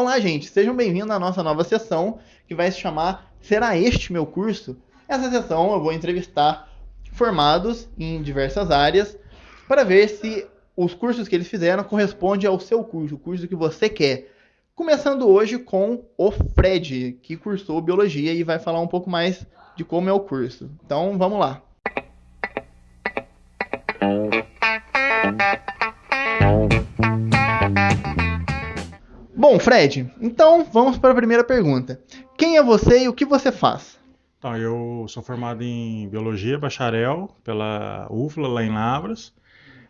Olá, gente, sejam bem-vindos à nossa nova sessão que vai se chamar Será Este Meu Curso? Essa sessão eu vou entrevistar formados em diversas áreas para ver se os cursos que eles fizeram correspondem ao seu curso, o curso que você quer. Começando hoje com o Fred, que cursou biologia e vai falar um pouco mais de como é o curso. Então, vamos lá. Bom, Fred, então vamos para a primeira pergunta. Quem é você e o que você faz? Então, eu sou formado em Biologia, bacharel, pela UFLA, lá em Lavras.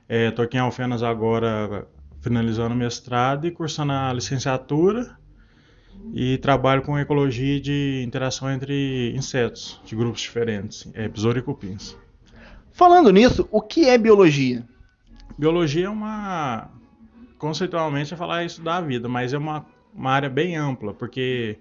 Estou é, aqui em Alfenas agora, finalizando o mestrado e cursando a licenciatura. E trabalho com ecologia de interação entre insetos, de grupos diferentes, é, e cupins. Falando nisso, o que é biologia? Biologia é uma... Conceitualmente é falar isso da vida, mas é uma uma área bem ampla, porque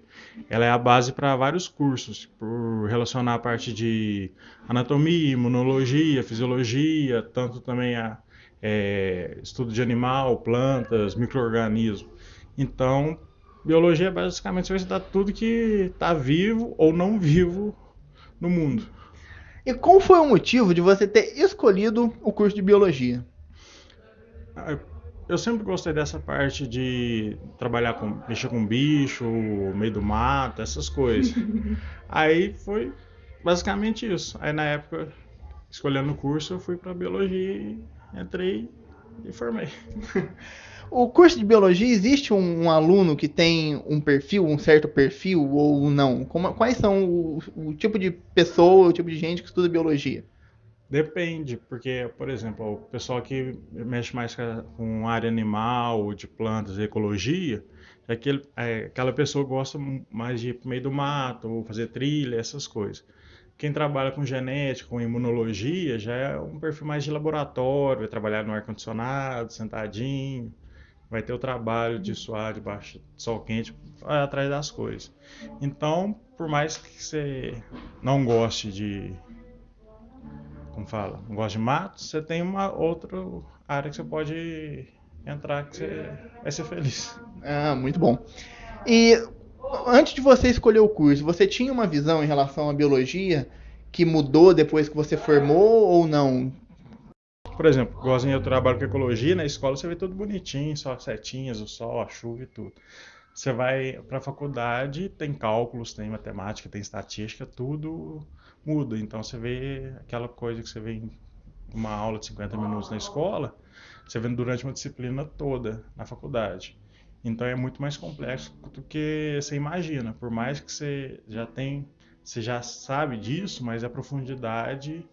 ela é a base para vários cursos, por relacionar a parte de anatomia, imunologia, fisiologia, tanto também a é, estudo de animal, plantas, microorganismos. Então, biologia é basicamente você vai estudar tudo que está vivo ou não vivo no mundo. E qual foi o motivo de você ter escolhido o curso de biologia? Eu sempre gostei dessa parte de trabalhar com mexer com bicho, meio do mato, essas coisas. Aí foi basicamente isso. Aí na época, escolhendo o curso, eu fui para biologia e entrei e formei. O curso de biologia existe um, um, aluno que tem um perfil, um certo perfil ou não? Como, quais são o, o tipo de pessoa, o tipo de gente que estuda biologia? Depende, porque, por exemplo, o pessoal que mexe mais com área animal, de plantas, ecologia, é aquele, é, aquela pessoa gosta mais de ir meio do mato, ou fazer trilha, essas coisas. Quem trabalha com genética, com imunologia, já é um perfil mais de laboratório, vai trabalhar no ar-condicionado, sentadinho, vai ter o trabalho de suar debaixo de sol quente, atrás das coisas. Então, por mais que você não goste de como fala, não gosta de mato, você tem uma outra área que você pode entrar que você vai ser feliz. Ah, muito bom. E antes de você escolher o curso, você tinha uma visão em relação à biologia que mudou depois que você formou ou não? Por exemplo, igualzinho eu trabalho com ecologia, na escola você vê tudo bonitinho, só setinhas, o sol, a chuva e tudo. Você vai para a faculdade, tem cálculos, tem matemática, tem estatística, tudo muda. Então você vê aquela coisa que você vê em uma aula de 50 minutos na escola, você vê durante uma disciplina toda na faculdade. Então é muito mais complexo do que você imagina. Por mais que você já tem, você já sabe disso, mas a profundidade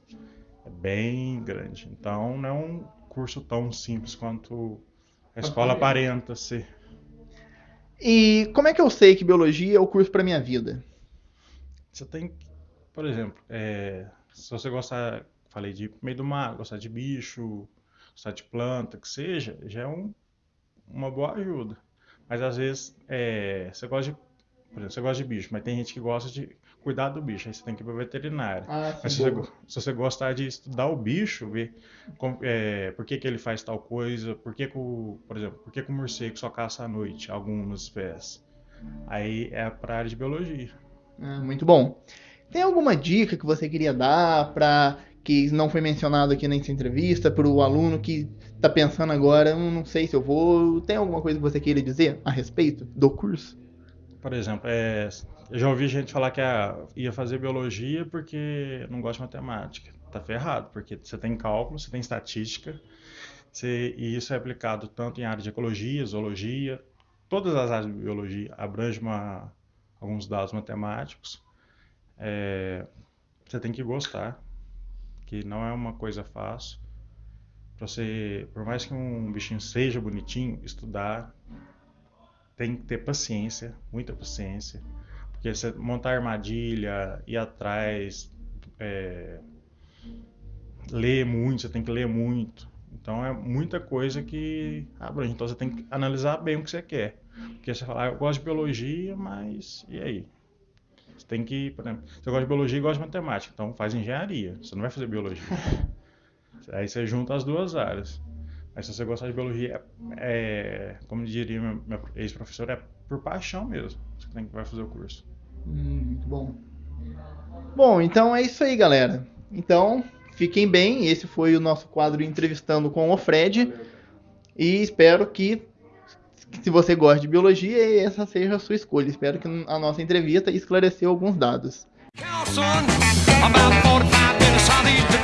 bem grande. Então não é um curso tão simples quanto a escola aparenta ser. E como é que eu sei que biologia é o curso para minha vida? Você tem que por exemplo, é, se você gostar, falei de meio do mar, gostar de bicho, gostar de planta, que seja, já é um, uma boa ajuda. Mas às vezes é, você gosta de, por exemplo, você gosta de bicho, mas tem gente que gosta de cuidar do bicho, aí você tem que ir para veterinário. Ah, mas se você, se você, gostar de estudar o bicho, ver com, é, por que, que ele faz tal coisa, por que, que o, por exemplo, por que, que o morcego só caça à noite, algumas espécies. Aí é para a área de biologia. Ah, muito bom. Tem alguma dica que você queria dar para que não foi mencionado aqui nessa entrevista para o aluno que está pensando agora, hum, não sei se eu vou. Tem alguma coisa que você queira dizer a respeito do curso? Por exemplo, é, eu já ouvi gente falar que ia fazer biologia porque não gosta de matemática. Tá ferrado, porque você tem cálculo, você tem estatística, você, e isso é aplicado tanto em área de ecologia, zoologia, todas as áreas de biologia abrange uma, alguns dados matemáticos é, você tem que gostar, que não é uma coisa fácil. Você, por mais que um bichinho seja bonitinho, estudar tem que ter paciência, muita paciência, porque você montar armadilha, ir atrás, é, ler muito, você tem que ler muito. Então é muita coisa que abrange. Então você tem que analisar bem o que você quer. Porque você fala, ah, eu gosto de biologia, mas e aí? Você tem que, por exemplo, você gosta de biologia e gosta de matemática, então faz engenharia. Você não vai fazer biologia. Aí você junta as duas áreas. Mas se você gostar de biologia, é, como diria meu, meu ex-professor, é por paixão mesmo. Você tem que vai fazer o curso. Hum, muito bom. Bom, então é isso aí, galera. Então, fiquem bem. Esse foi o nosso quadro entrevistando com o Fred. E espero que, se você gosta de biologia, essa seja a sua escolha. Espero que a nossa entrevista esclareceu alguns dados. Carlson, about 45